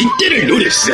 ¡Interlores!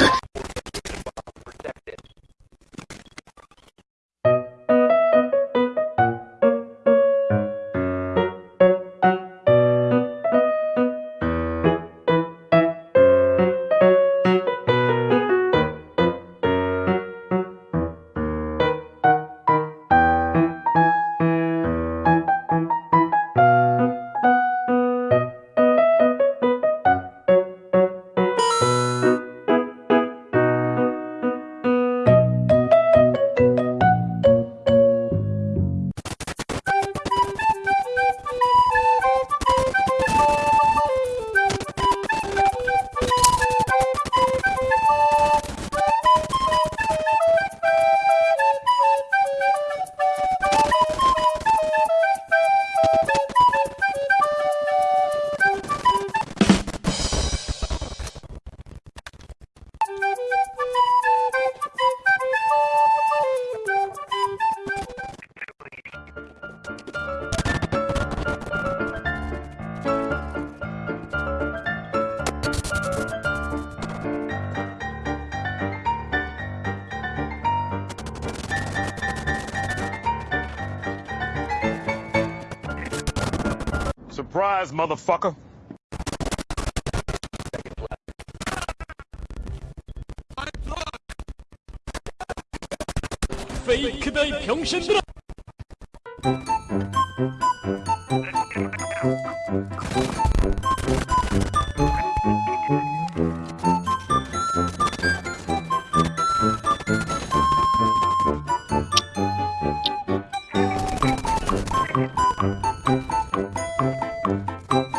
Surprise, motherfucker! 페이크다이 병신들아! Música